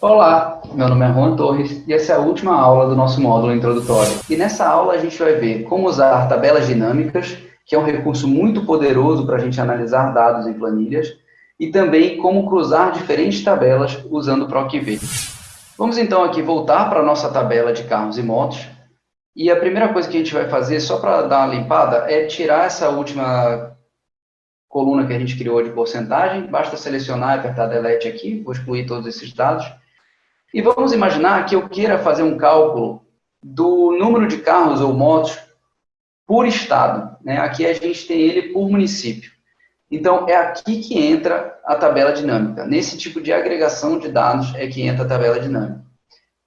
Olá, meu nome é Juan Torres e essa é a última aula do nosso módulo introdutório. E nessa aula a gente vai ver como usar tabelas dinâmicas, que é um recurso muito poderoso para a gente analisar dados em planilhas, e também como cruzar diferentes tabelas usando o PROC-V. Vamos então aqui voltar para a nossa tabela de carros e motos. E a primeira coisa que a gente vai fazer, só para dar uma limpada, é tirar essa última coluna que a gente criou de porcentagem. Basta selecionar e apertar Delete aqui, vou excluir todos esses dados. E vamos imaginar que eu queira fazer um cálculo do número de carros ou motos por estado. Né? Aqui a gente tem ele por município. Então, é aqui que entra a tabela dinâmica. Nesse tipo de agregação de dados é que entra a tabela dinâmica.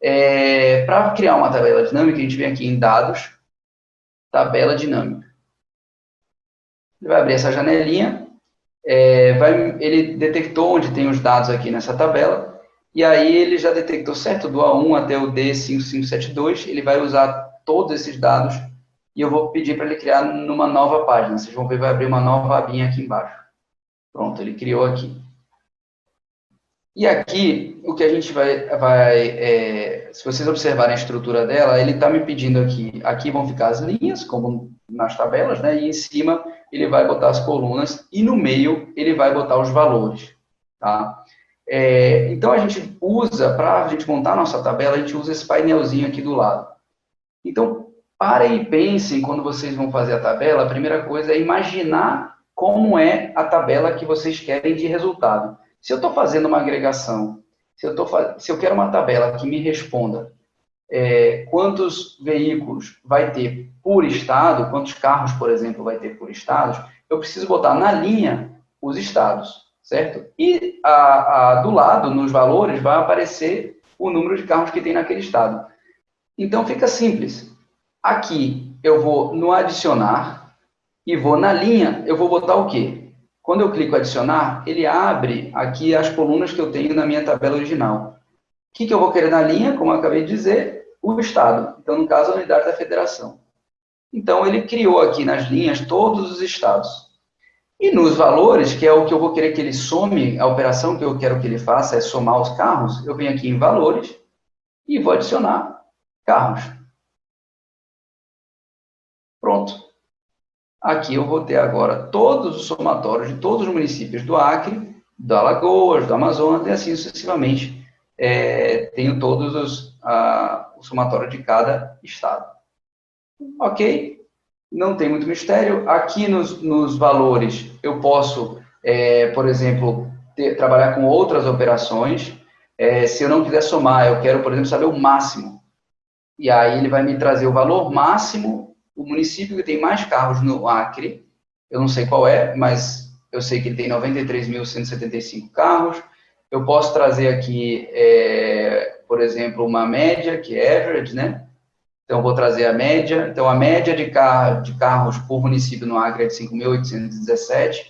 É, Para criar uma tabela dinâmica, a gente vem aqui em Dados, Tabela Dinâmica. Ele vai abrir essa janelinha, é, vai, ele detectou onde tem os dados aqui nessa tabela, e aí ele já detectou, certo, do A1 até o D5572, ele vai usar todos esses dados e eu vou pedir para ele criar numa nova página. Vocês vão ver, vai abrir uma nova abinha aqui embaixo. Pronto, ele criou aqui. E aqui, o que a gente vai... vai é, se vocês observarem a estrutura dela, ele está me pedindo aqui, aqui vão ficar as linhas, como nas tabelas, né? E em cima ele vai botar as colunas e no meio ele vai botar os valores, tá? É, então, a gente usa, para a gente montar a nossa tabela, a gente usa esse painelzinho aqui do lado. Então, parem e pensem, quando vocês vão fazer a tabela, a primeira coisa é imaginar como é a tabela que vocês querem de resultado. Se eu estou fazendo uma agregação, se eu, tô, se eu quero uma tabela que me responda é, quantos veículos vai ter por estado, quantos carros, por exemplo, vai ter por estados, eu preciso botar na linha os estados, certo? E a, a, do lado, nos valores, vai aparecer o número de carros que tem naquele estado. Então, fica simples. Aqui eu vou no adicionar e vou na linha, eu vou botar o quê? Quando eu clico adicionar, ele abre aqui as colunas que eu tenho na minha tabela original. O que, que eu vou querer na linha? Como eu acabei de dizer, o Estado. Então, no caso, a unidade da federação. Então, ele criou aqui nas linhas todos os estados. E nos valores, que é o que eu vou querer que ele some, a operação que eu quero que ele faça é somar os carros, eu venho aqui em valores e vou adicionar carros. Pronto. Aqui eu vou ter agora todos os somatórios de todos os municípios do Acre, do Alagoas, do Amazonas e assim sucessivamente. É, tenho todos os, a, o somatório de cada estado. Ok? Não tem muito mistério. Aqui nos, nos valores eu posso, é, por exemplo, ter, trabalhar com outras operações. É, se eu não quiser somar, eu quero, por exemplo, saber o máximo. E aí ele vai me trazer o valor máximo o município que tem mais carros no Acre, eu não sei qual é, mas eu sei que ele tem 93.175 carros. Eu posso trazer aqui, é, por exemplo, uma média, que é average, né? Então, vou trazer a média. Então, a média de, de carros por município no Acre é de 5.817,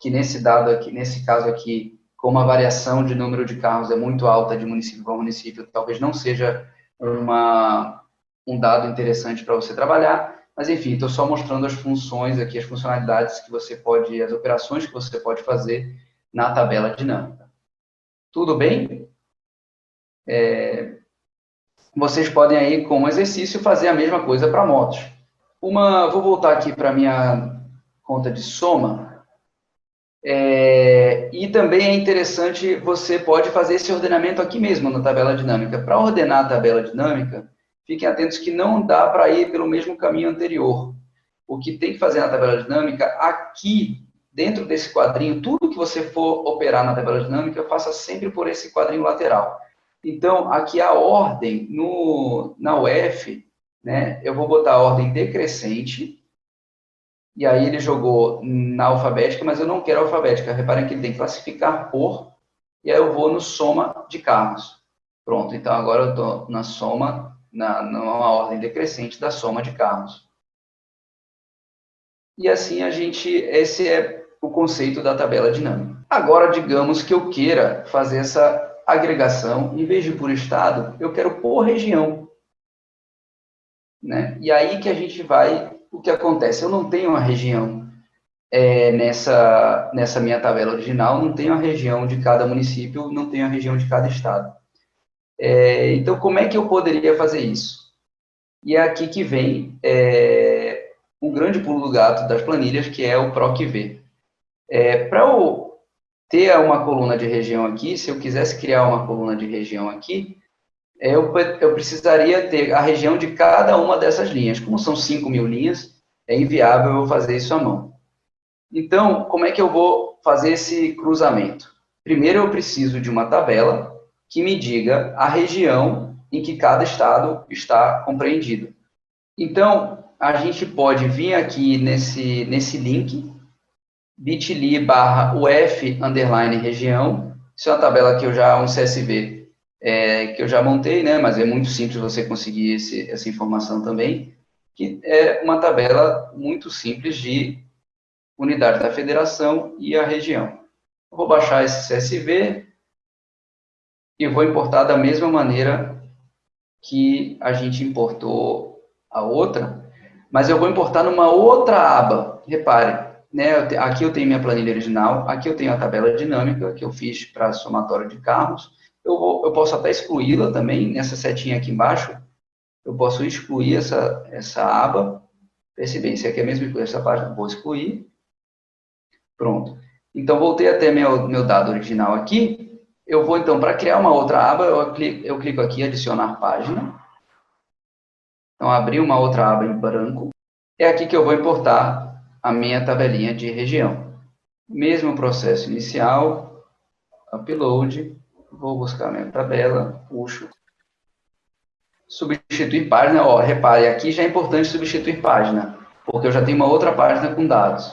que nesse dado aqui, nesse caso aqui, como a variação de número de carros é muito alta de município para município, talvez não seja uma, um dado interessante para você trabalhar. Mas, enfim, estou só mostrando as funções aqui, as funcionalidades que você pode, as operações que você pode fazer na tabela dinâmica. Tudo bem? É, vocês podem aí, como exercício, fazer a mesma coisa para motos. Uma, vou voltar aqui para a minha conta de soma. É, e também é interessante, você pode fazer esse ordenamento aqui mesmo na tabela dinâmica. Para ordenar a tabela dinâmica, fiquem atentos que não dá para ir pelo mesmo caminho anterior. O que tem que fazer na tabela dinâmica, aqui, dentro desse quadrinho, tudo que você for operar na tabela dinâmica, faça sempre por esse quadrinho lateral. Então, aqui a ordem, no, na UF, né, eu vou botar a ordem decrescente, e aí ele jogou na alfabética, mas eu não quero alfabética. Reparem que ele tem que classificar por, e aí eu vou no soma de carros. Pronto, então agora eu estou na soma na, numa ordem decrescente da soma de carros. E assim a gente, esse é o conceito da tabela dinâmica. Agora, digamos que eu queira fazer essa agregação, em vez de por estado, eu quero por região. né? E aí que a gente vai, o que acontece? Eu não tenho uma região é, nessa, nessa minha tabela original, não tenho a região de cada município, não tenho a região de cada estado. É, então, como é que eu poderia fazer isso? E é aqui que vem é, um grande pulo do gato das planilhas, que é o PROC-V. É, Para eu ter uma coluna de região aqui, se eu quisesse criar uma coluna de região aqui, é, eu, eu precisaria ter a região de cada uma dessas linhas. Como são 5 mil linhas, é inviável eu fazer isso à mão. Então, como é que eu vou fazer esse cruzamento? Primeiro, eu preciso de uma tabela que me diga a região em que cada estado está compreendido. Então, a gente pode vir aqui nesse, nesse link, bit.ly barra uf underline região, isso é uma tabela que eu já, um CSV, é, que eu já montei, né, mas é muito simples você conseguir esse, essa informação também, que é uma tabela muito simples de unidade da federação e a região. vou baixar esse CSV e vou importar da mesma maneira que a gente importou a outra, mas eu vou importar numa outra aba. Repare, né, aqui eu tenho minha planilha original, aqui eu tenho a tabela dinâmica que eu fiz para somatório de carros. Eu, vou, eu posso até excluí-la também, nessa setinha aqui embaixo, eu posso excluir essa, essa aba. Percebem, se aqui é mesmo essa página, vou excluir. Pronto. Então, voltei até meu, meu dado original aqui, eu vou, então, para criar uma outra aba, eu clico, eu clico aqui, adicionar página. Então, abri uma outra aba em branco. É aqui que eu vou importar a minha tabelinha de região. Mesmo processo inicial, upload, vou buscar minha tabela, puxo. Substituir página, ó, repare, aqui já é importante substituir página, porque eu já tenho uma outra página com dados.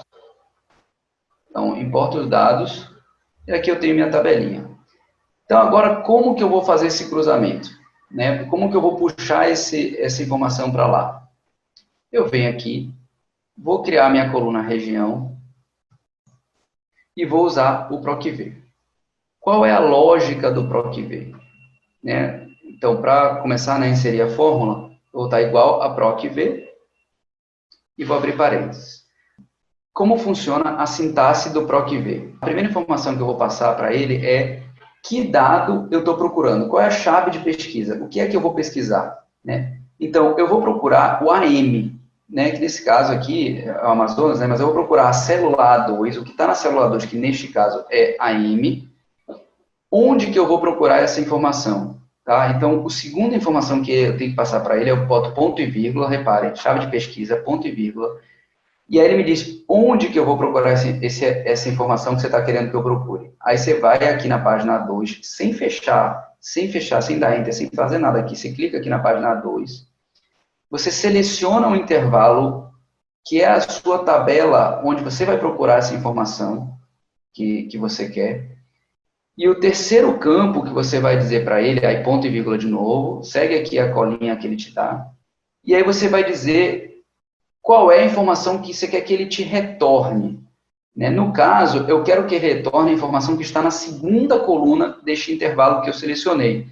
Então, importo os dados, e aqui eu tenho minha tabelinha. Então, agora, como que eu vou fazer esse cruzamento? Né? Como que eu vou puxar esse, essa informação para lá? Eu venho aqui, vou criar minha coluna região e vou usar o PROC-V. Qual é a lógica do PROC-V? Né? Então, para começar a inserir a fórmula, vou estar igual a PROC-V e vou abrir parênteses. Como funciona a sintaxe do PROC-V? A primeira informação que eu vou passar para ele é que dado eu estou procurando? Qual é a chave de pesquisa? O que é que eu vou pesquisar? Né? Então, eu vou procurar o AM, né, que nesse caso aqui é o Amazonas, né, mas eu vou procurar a célula A2, o que está na célula A2, que neste caso é AM, onde que eu vou procurar essa informação? Tá? Então, a segunda informação que eu tenho que passar para ele é o ponto e vírgula, reparem, chave de pesquisa, ponto e vírgula, e aí ele me diz onde que eu vou procurar esse, esse, essa informação que você está querendo que eu procure. Aí você vai aqui na página 2, sem fechar, sem fechar, sem dar enter, sem fazer nada aqui, você clica aqui na página 2, você seleciona um intervalo que é a sua tabela onde você vai procurar essa informação que, que você quer. E o terceiro campo que você vai dizer para ele, aí ponto e vírgula de novo, segue aqui a colinha que ele te dá, e aí você vai dizer qual é a informação que você quer que ele te retorne. Né? No caso, eu quero que retorne a informação que está na segunda coluna deste intervalo que eu selecionei,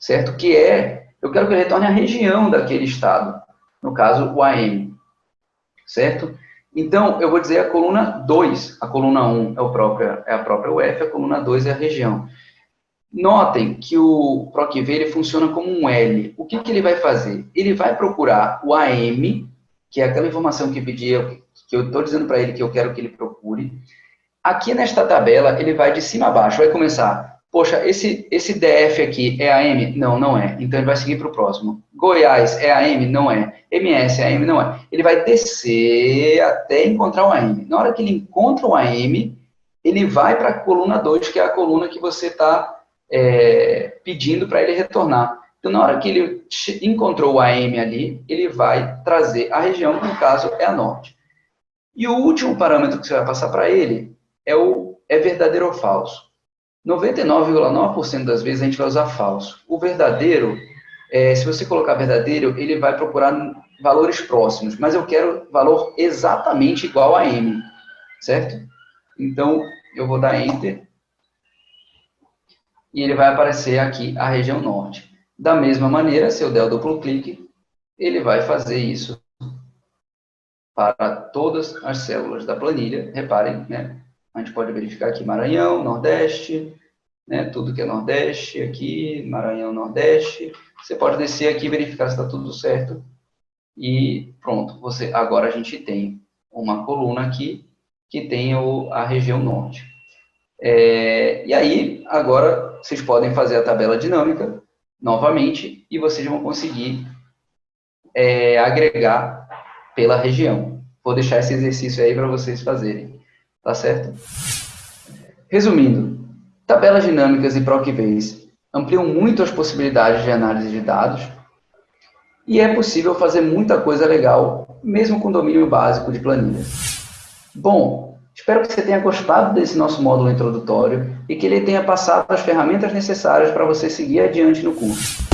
certo? Que é, eu quero que ele retorne a região daquele estado, no caso, o AM, certo? Então, eu vou dizer a coluna 2, a coluna 1 é, o próprio, é a própria UF, a coluna 2 é a região. Notem que o PROCV ele funciona como um L. O que, que ele vai fazer? Ele vai procurar o AM que é aquela informação que pedia, que eu estou dizendo para ele que eu quero que ele procure. Aqui nesta tabela, ele vai de cima a baixo, vai começar, poxa, esse, esse DF aqui é AM? Não, não é. Então, ele vai seguir para o próximo. Goiás é AM? Não é. MS é AM? Não é. Ele vai descer até encontrar o AM. Na hora que ele encontra o AM, ele vai para a coluna 2, que é a coluna que você está é, pedindo para ele retornar. Então, na hora que ele encontrou o AM ali, ele vai trazer a região, que no caso é a norte. E o último parâmetro que você vai passar para ele é o é verdadeiro ou falso. 99,9% das vezes a gente vai usar falso. O verdadeiro, é, se você colocar verdadeiro, ele vai procurar valores próximos, mas eu quero valor exatamente igual a M, certo? Então, eu vou dar Enter, e ele vai aparecer aqui a região norte. Da mesma maneira, se eu der o duplo clique, ele vai fazer isso para todas as células da planilha. Reparem, né? A gente pode verificar aqui Maranhão, Nordeste, né? Tudo que é Nordeste aqui, Maranhão, Nordeste. Você pode descer aqui e verificar se está tudo certo. E pronto, você, agora a gente tem uma coluna aqui que tem o, a região norte. É, e aí, agora, vocês podem fazer a tabela dinâmica novamente e vocês vão conseguir é, agregar pela região. Vou deixar esse exercício aí para vocês fazerem, tá certo? Resumindo, tabelas dinâmicas e PROC-Base ampliam muito as possibilidades de análise de dados e é possível fazer muita coisa legal, mesmo com domínio básico de planilhas. Bom, espero que você tenha gostado desse nosso módulo introdutório e que ele tenha passado as ferramentas necessárias para você seguir adiante no curso.